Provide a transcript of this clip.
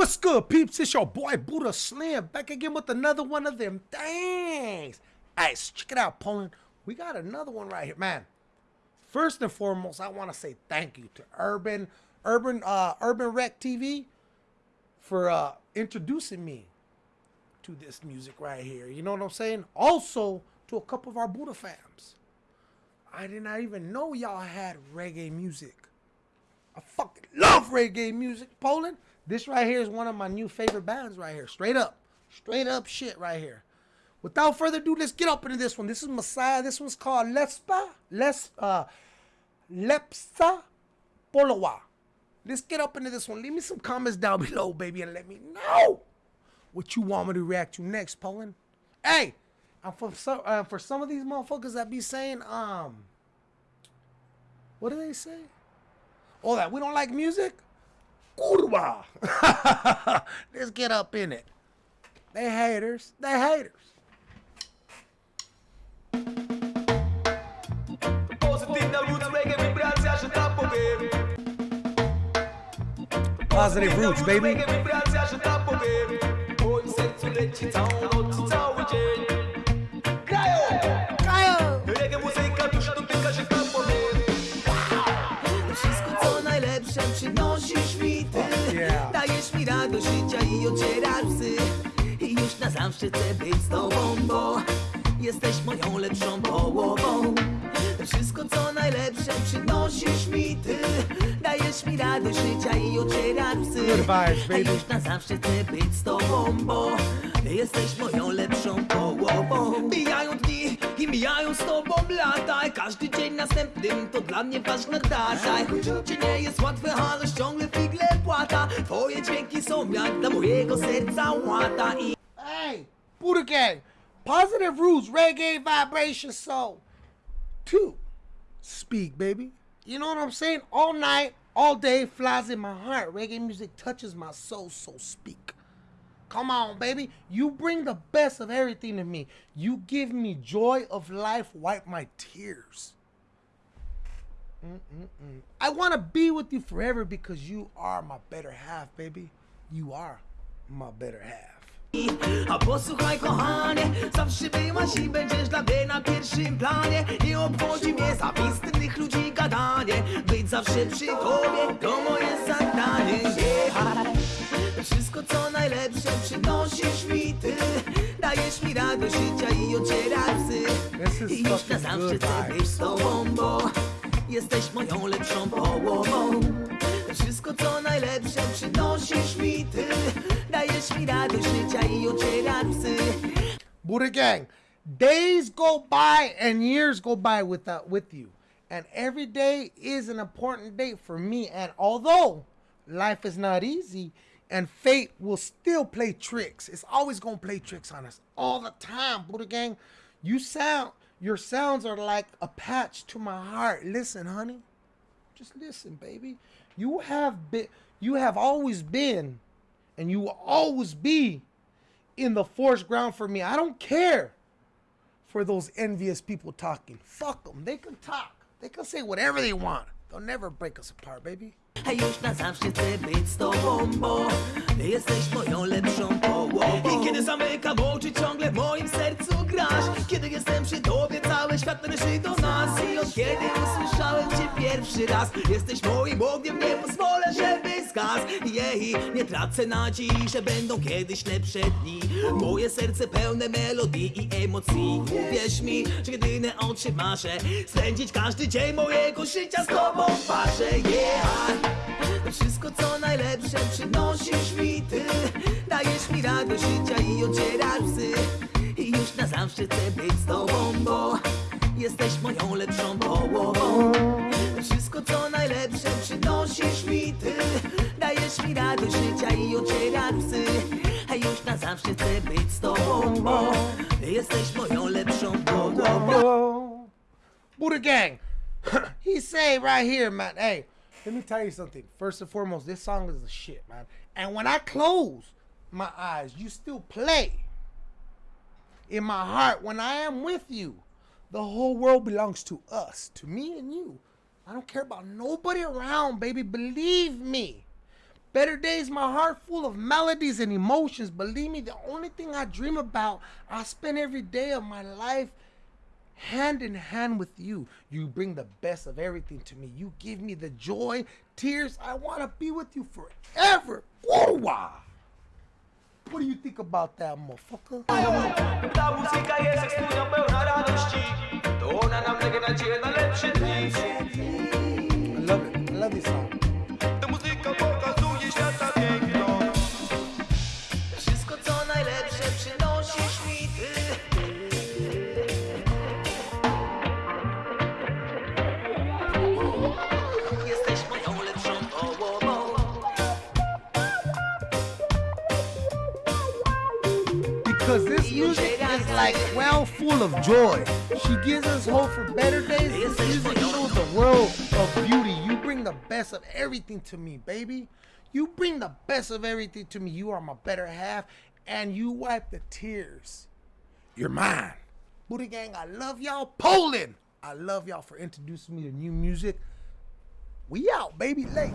What's good, peeps? It's your boy Buddha Slim back again with another one of them things. Hey, so check it out, Poland. We got another one right here, man. First and foremost, I want to say thank you to Urban Urban uh, Urban Rec TV for uh, introducing me to this music right here. You know what I'm saying? Also to a couple of our Buddha fams. I did not even know y'all had reggae music. I fucking love reggae music, Poland. This right here is one of my new favorite bands right here. Straight up. Straight up shit right here. Without further ado, let's get up into this one. This is Messiah. This one's called Lespa. Les uh Lepsa Polowa. Let's get up into this one. Leave me some comments down below, baby, and let me know what you want me to react to next, Poland. Hey, and for some uh, for some of these motherfuckers that be saying, um, what do they say? Oh, that we don't like music? Kurwa. Let's get up in it. They haters. They haters. Pozytywna roots reggae, wibracja, że tak powiem Positive roots, baby. Radość życia i ocierasz psy I już na zawsze chcę być z tobą, bo Jesteś moją lepszą połową. Wszystko co najlepsze przynosisz mi ty. Dajesz mi radość życia i vibes, baby. A już na zawsze chcę być z tobą, bo Jesteś moją lepszą połową. Mijają dni mijają z tobą lata Każdy dzień następnym to dla mnie ważna data Życie nie jest łatwe, ale ciągle figle płata Twoje dźwięki są jak dla mojego serca łata I Hey, Buddha Gang. Positive roots, reggae, vibration, soul. Two. Speak, baby. You know what I'm saying? All night, all day, flies in my heart. Reggae music touches my soul, so speak. Come on, baby. You bring the best of everything to me. You give me joy of life, wipe my tears. Mm-mm-mm. I want to be with you forever because you are my better half, baby. You are my better half. A posłuchaj kochanie, zawsze byłaś i będziesz dla mnie na pierwszym planie Nie obchodzi mnie zawistnych ludzi gadanie Być zawsze przy tobie to moje zadanie Radość życia i ocierasz psy I już na zawsze chcę być z tobą, bo Jesteś moją lepszą połową Wszystko co najlepsze przynosisz mi ty Dajesz mi radość życia i ocierasz psy Buddha Gang, days go by and years go by without uh, with you. And every day is an important day for me. And although life is not easy and fate will still play tricks, it's always gonna play tricks on us all the time, Buddha Gang. You sound your sounds are like a patch to my heart. Listen, honey. Just listen, baby. You have been you have always been and you will always be in the forest ground for me. I don't care for those envious people talking. Fuck them. They can talk. They can say whatever they want. They'll never break us apart, baby. Już na zawsze chcę być z tobą, bo Jesteś moją lepszą połową. I kiedy zamykam oczy ciągle w moim sercu grasz. Kiedy jestem przy tobie cały świat należy do nas. I od kiedy usłyszałem cię pierwszy raz Jesteś moim ogniem, nie pozwolę, żeby zgasł. Jej, nie tracę nadziei, że będą kiedyś lepsze dni. Moje serce pełne melodii i emocji. Uwierz mi, że jedyne o czym marzę Spędzić każdy dzień mojego życia z tobą w parze Yeah wszystko co najlepsze przynosisz mi ty Dajesz mi radość życia i ocierasz psy I już na zawsze chcę być z tobą, bo Jesteś moją lepszą połową wszystko co najlepsze przynosisz mi ty Dajesz mi radość życia i ocierasz psy A już na zawsze chcę być z tobą, bo Jesteś moją lepszą połową. Buddha Gang. he say right here, man. Hey, let me tell you something. First and foremost, this song is the shit, man. And when I close my eyes, you still play. In my heart, when I am with you, the whole world belongs to us, to me and you. I don't care about nobody around, baby. Believe me. Better days, my heart full of melodies and emotions. Believe me, the only thing I dream about, I spend every day of my life hand in hand with you. You bring the best of everything to me. You give me the joy, tears. I want to be with you forever. Whoa! What do you think about that, motherfucker? I love it. I love this song. Because this music is like well full of joy. She gives us hope for better days. This music shows the world of beauty. You bring the best of everything to me, baby. You bring the best of everything to me. You are my better half, and you wipe the tears. You're mine. Buddha Gang, I love y'all. Poland, I love y'all for introducing me to new music. We out, baby. Late.